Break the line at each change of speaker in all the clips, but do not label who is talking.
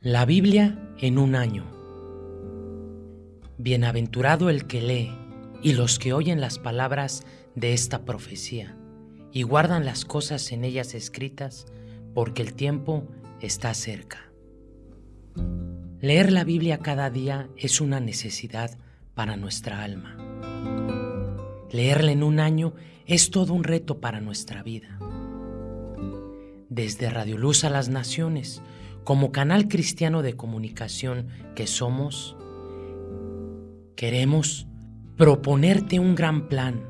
La Biblia en un año. Bienaventurado el que lee y los que oyen las palabras de esta profecía y guardan las cosas en ellas escritas, porque el tiempo está cerca. Leer la Biblia cada día es una necesidad para nuestra alma. Leerla en un año es todo un reto para nuestra vida. Desde Radio Luz a las Naciones, como canal cristiano de comunicación que somos, queremos proponerte un gran plan,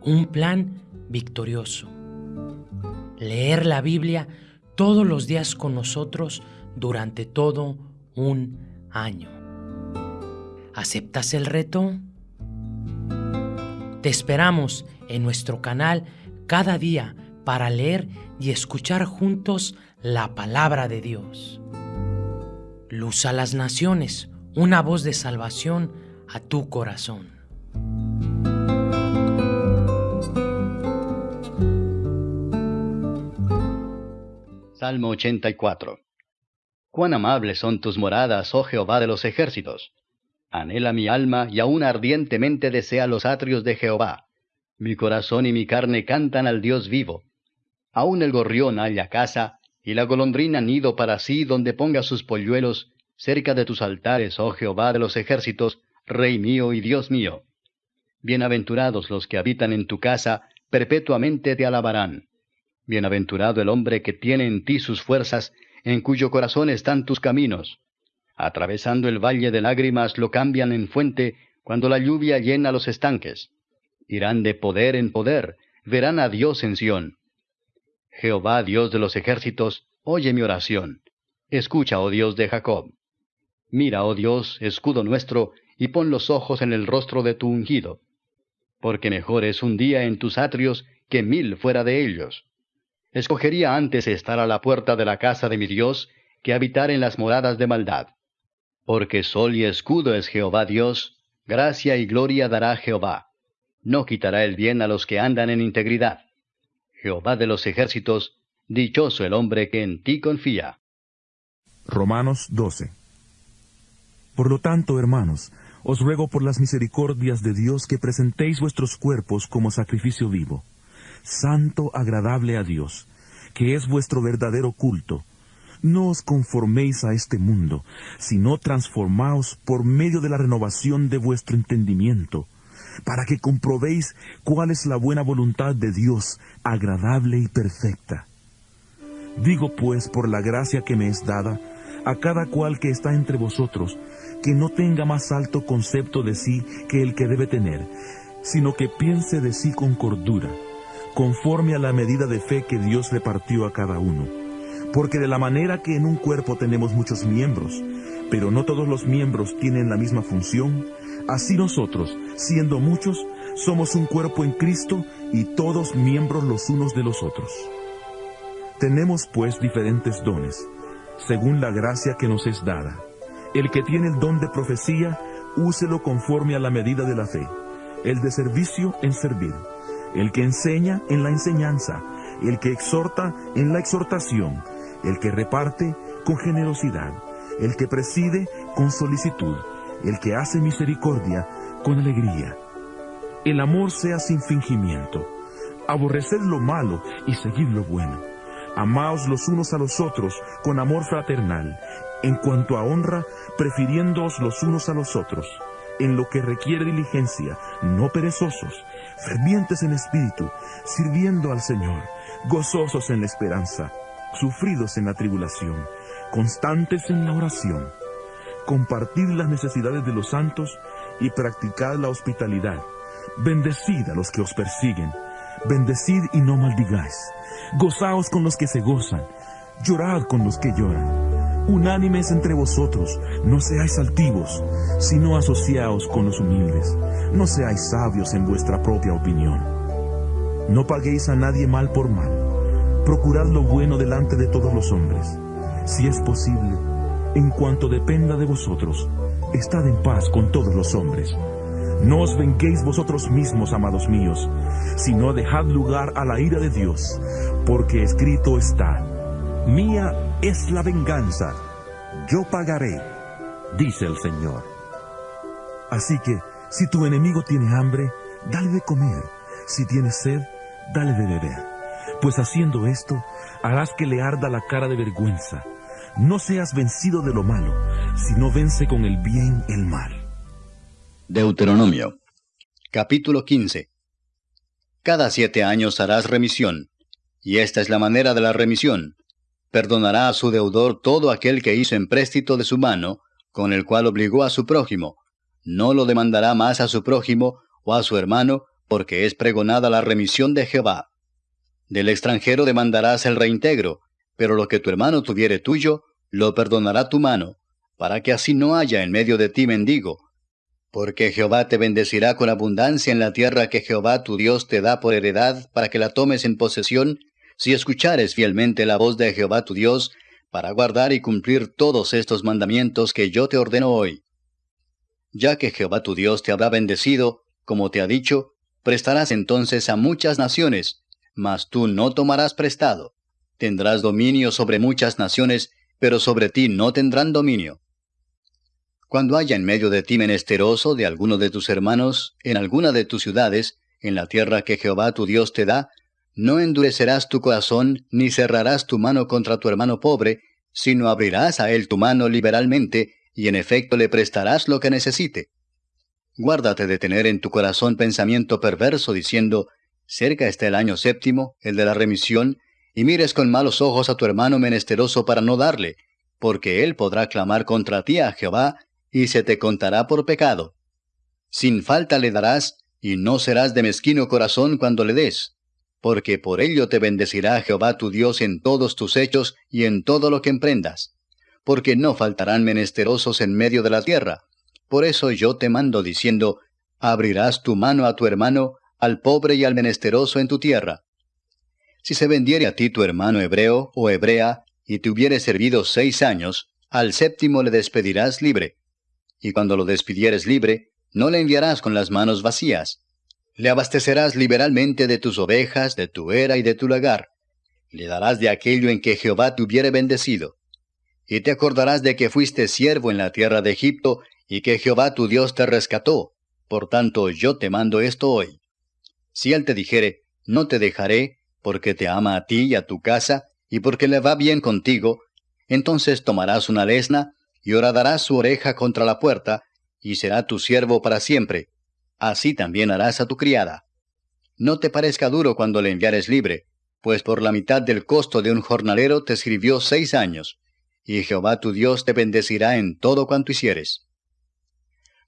un plan victorioso. Leer la Biblia todos los días con nosotros durante todo un año. ¿Aceptas el reto? Te esperamos en nuestro canal cada día para leer y escuchar juntos la palabra de Dios. Luz a las naciones, una voz de salvación a tu corazón.
Salmo 84 Cuán amables son tus moradas, oh Jehová de los ejércitos. Anhela mi alma y aún ardientemente desea los atrios de Jehová. Mi corazón y mi carne cantan al Dios vivo. Aún el gorrión halla casa, y la golondrina nido para sí donde ponga sus polluelos, cerca de tus altares, oh Jehová de los ejércitos, Rey mío y Dios mío. Bienaventurados los que habitan en tu casa, perpetuamente te alabarán. Bienaventurado el hombre que tiene en ti sus fuerzas, en cuyo corazón están tus caminos. Atravesando el valle de lágrimas lo cambian en fuente, cuando la lluvia llena los estanques. Irán de poder en poder, verán a Dios en Sión. Jehová, Dios de los ejércitos, oye mi oración. Escucha, oh Dios de Jacob. Mira, oh Dios, escudo nuestro, y pon los ojos en el rostro de tu ungido. Porque mejor es un día en tus atrios que mil fuera de ellos. Escogería antes estar a la puerta de la casa de mi Dios que habitar en las moradas de maldad. Porque sol y escudo es Jehová Dios, gracia y gloria dará Jehová. No quitará el bien a los que andan en integridad. Jehová de los ejércitos, dichoso el hombre que en ti confía.
Romanos 12. Por lo tanto, hermanos, os ruego por las misericordias de Dios que presentéis vuestros cuerpos como sacrificio vivo, santo, agradable a Dios, que es vuestro verdadero culto. No os conforméis a este mundo, sino transformaos por medio de la renovación de vuestro entendimiento, para que comprobéis cuál es la buena voluntad de Dios, agradable y perfecta. Digo pues por la gracia que me es dada, a cada cual que está entre vosotros, que no tenga más alto concepto de sí que el que debe tener, sino que piense de sí con cordura, conforme a la medida de fe que Dios repartió a cada uno. Porque de la manera que en un cuerpo tenemos muchos miembros, pero no todos los miembros tienen la misma función, así nosotros, siendo muchos, somos un cuerpo en Cristo y todos miembros los unos de los otros. Tenemos pues diferentes dones, según la gracia que nos es dada. El que tiene el don de profecía, úselo conforme a la medida de la fe. El de servicio en servir. El que enseña en la enseñanza. El que exhorta en la exhortación. El que reparte con generosidad. El que preside con solicitud. El que hace misericordia con alegría. El amor sea sin fingimiento. Aborreced lo malo y seguid lo bueno. Amaos los unos a los otros con amor fraternal. En cuanto a honra, prefiriéndoos los unos a los otros. En lo que requiere diligencia, no perezosos, fervientes en espíritu, sirviendo al Señor, gozosos en la esperanza, sufridos en la tribulación, constantes en la oración. Compartid las necesidades de los santos y practicad la hospitalidad. Bendecid a los que os persiguen. Bendecid y no maldigáis. Gozaos con los que se gozan. Llorad con los que lloran. Unánimes entre vosotros, no seáis altivos, sino asociaos con los humildes. No seáis sabios en vuestra propia opinión. No paguéis a nadie mal por mal. Procurad lo bueno delante de todos los hombres. Si es posible, en cuanto dependa de vosotros, estad en paz con todos los hombres. No os venguéis vosotros mismos, amados míos, sino dejad lugar a la ira de Dios, porque escrito está, Mía es la venganza, yo pagaré, dice el Señor. Así que, si tu enemigo tiene hambre, dale de comer, si tiene sed, dale de beber, pues haciendo esto, harás que le arda la cara de vergüenza. No seas vencido de lo malo, sino vence con el bien el mal.
Deuteronomio capítulo 15 Cada siete años harás remisión, y esta es la manera de la remisión. Perdonará a su deudor todo aquel que hizo empréstito de su mano, con el cual obligó a su prójimo. No lo demandará más a su prójimo o a su hermano, porque es pregonada la remisión de Jehová. Del extranjero demandarás el reintegro, pero lo que tu hermano tuviere tuyo, lo perdonará tu mano, para que así no haya en medio de ti mendigo. Porque Jehová te bendecirá con abundancia en la tierra que Jehová tu Dios te da por heredad, para que la tomes en posesión, si escuchares fielmente la voz de Jehová tu Dios, para guardar y cumplir todos estos mandamientos que yo te ordeno hoy. Ya que Jehová tu Dios te habrá bendecido, como te ha dicho, prestarás entonces a muchas naciones, mas tú no tomarás prestado. Tendrás dominio sobre muchas naciones, pero sobre ti no tendrán dominio. Cuando haya en medio de ti menesteroso de alguno de tus hermanos, en alguna de tus ciudades, en la tierra que Jehová tu Dios te da, no endurecerás tu corazón, ni cerrarás tu mano contra tu hermano pobre, sino abrirás a él tu mano liberalmente, y en efecto le prestarás lo que necesite. Guárdate de tener en tu corazón pensamiento perverso, diciendo, cerca está el año séptimo, el de la remisión, y mires con malos ojos a tu hermano menesteroso para no darle, porque él podrá clamar contra ti a Jehová, y se te contará por pecado. Sin falta le darás, y no serás de mezquino corazón cuando le des porque por ello te bendecirá Jehová tu Dios en todos tus hechos y en todo lo que emprendas, porque no faltarán menesterosos en medio de la tierra. Por eso yo te mando diciendo, abrirás tu mano a tu hermano, al pobre y al menesteroso en tu tierra. Si se vendiere a ti tu hermano hebreo o hebrea, y te hubiere servido seis años, al séptimo le despedirás libre. Y cuando lo despidieres libre, no le enviarás con las manos vacías, le abastecerás liberalmente de tus ovejas, de tu era y de tu lagar. Le darás de aquello en que Jehová te hubiere bendecido. Y te acordarás de que fuiste siervo en la tierra de Egipto, y que Jehová tu Dios te rescató. Por tanto, yo te mando esto hoy. Si él te dijere, no te dejaré, porque te ama a ti y a tu casa, y porque le va bien contigo, entonces tomarás una lesna, y horadarás su oreja contra la puerta, y será tu siervo para siempre así también harás a tu criada. No te parezca duro cuando le enviares libre, pues por la mitad del costo de un jornalero te sirvió seis años, y Jehová tu Dios te bendecirá en todo cuanto hicieres.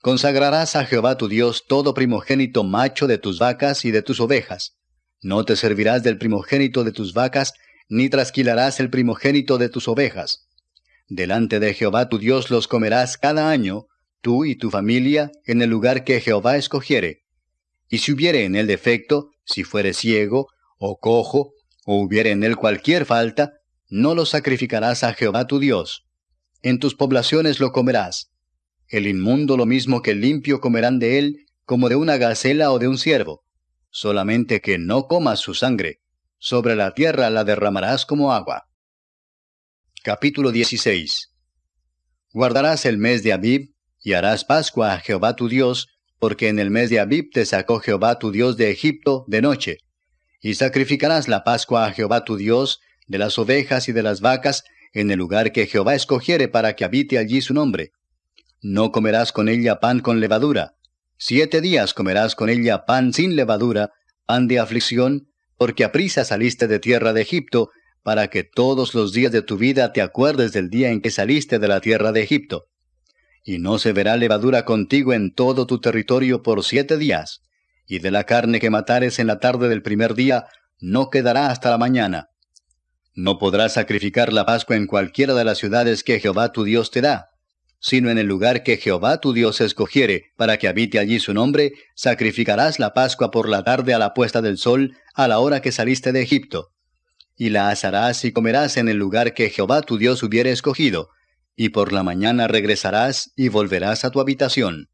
Consagrarás a Jehová tu Dios todo primogénito macho de tus vacas y de tus ovejas. No te servirás del primogénito de tus vacas, ni trasquilarás el primogénito de tus ovejas. Delante de Jehová tu Dios los comerás cada año, tú y tu familia, en el lugar que Jehová escogiere. Y si hubiere en él defecto, si fuere ciego, o cojo, o hubiere en él cualquier falta, no lo sacrificarás a Jehová tu Dios. En tus poblaciones lo comerás. El inmundo lo mismo que el limpio comerán de él, como de una gacela o de un ciervo. Solamente que no comas su sangre. Sobre la tierra la derramarás como agua. Capítulo 16 Guardarás el mes de Abib, y harás Pascua a Jehová tu Dios, porque en el mes de Abib te sacó Jehová tu Dios de Egipto de noche. Y sacrificarás la Pascua a Jehová tu Dios, de las ovejas y de las vacas, en el lugar que Jehová escogiere para que habite allí su nombre. No comerás con ella pan con levadura. Siete días comerás con ella pan sin levadura, pan de aflicción, porque aprisa saliste de tierra de Egipto, para que todos los días de tu vida te acuerdes del día en que saliste de la tierra de Egipto y no se verá levadura contigo en todo tu territorio por siete días, y de la carne que matares en la tarde del primer día, no quedará hasta la mañana. No podrás sacrificar la Pascua en cualquiera de las ciudades que Jehová tu Dios te da, sino en el lugar que Jehová tu Dios escogiere, para que habite allí su nombre, sacrificarás la Pascua por la tarde a la puesta del sol, a la hora que saliste de Egipto. Y la asarás y comerás en el lugar que Jehová tu Dios hubiere escogido, y por la mañana regresarás y volverás a tu habitación.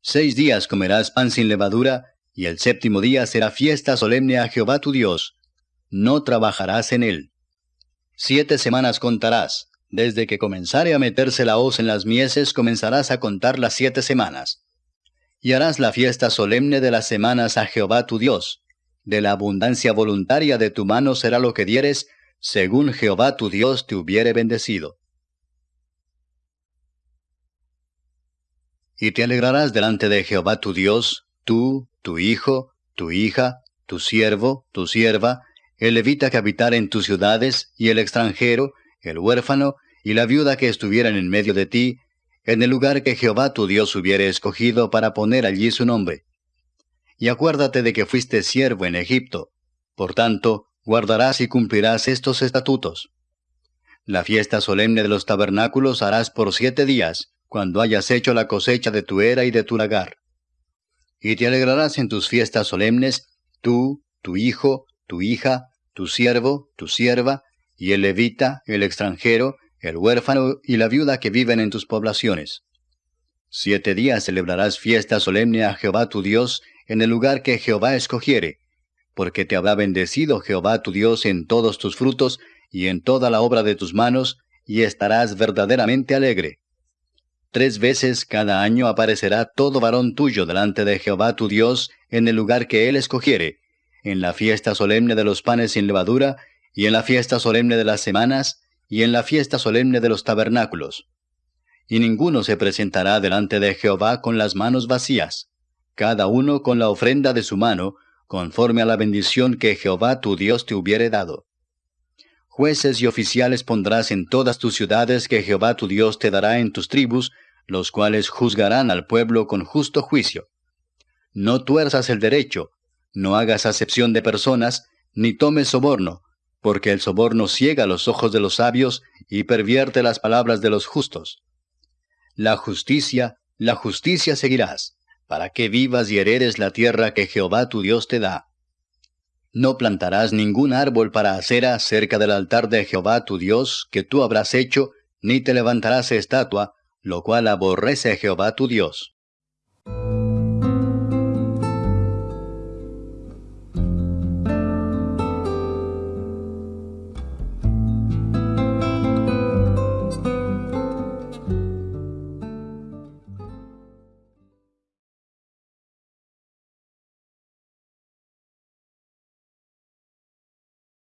Seis días comerás pan sin levadura, y el séptimo día será fiesta solemne a Jehová tu Dios. No trabajarás en él. Siete semanas contarás, Desde que comenzare a meterse la hoz en las mieses, comenzarás a contar las siete semanas. Y harás la fiesta solemne de las semanas a Jehová tu Dios. De la abundancia voluntaria de tu mano será lo que dieres, según Jehová tu Dios te hubiere bendecido. Y te alegrarás delante de Jehová tu Dios, tú, tu hijo, tu hija, tu siervo, tu sierva, el levita que habitara en tus ciudades, y el extranjero, el huérfano, y la viuda que estuvieran en medio de ti, en el lugar que Jehová tu Dios hubiere escogido para poner allí su nombre. Y acuérdate de que fuiste siervo en Egipto. Por tanto, guardarás y cumplirás estos estatutos. La fiesta solemne de los tabernáculos harás por siete días, cuando hayas hecho la cosecha de tu era y de tu lagar. Y te alegrarás en tus fiestas solemnes, tú, tu hijo, tu hija, tu siervo, tu sierva, y el levita, el extranjero, el huérfano y la viuda que viven en tus poblaciones. Siete días celebrarás fiesta solemne a Jehová tu Dios en el lugar que Jehová escogiere, porque te habrá bendecido Jehová tu Dios en todos tus frutos y en toda la obra de tus manos, y estarás verdaderamente alegre. Tres veces cada año aparecerá todo varón tuyo delante de Jehová tu Dios en el lugar que él escogiere, en la fiesta solemne de los panes sin levadura, y en la fiesta solemne de las semanas, y en la fiesta solemne de los tabernáculos. Y ninguno se presentará delante de Jehová con las manos vacías, cada uno con la ofrenda de su mano, conforme a la bendición que Jehová tu Dios te hubiere dado. Jueces y oficiales pondrás en todas tus ciudades que Jehová tu Dios te dará en tus tribus, los cuales juzgarán al pueblo con justo juicio. No tuerzas el derecho, no hagas acepción de personas, ni tomes soborno, porque el soborno ciega los ojos de los sabios y pervierte las palabras de los justos. La justicia, la justicia seguirás, para que vivas y heredes la tierra que Jehová tu Dios te da. No plantarás ningún árbol para acera cerca del altar de Jehová tu Dios que tú habrás hecho, ni te levantarás estatua, lo cual aborrece Jehová tu Dios.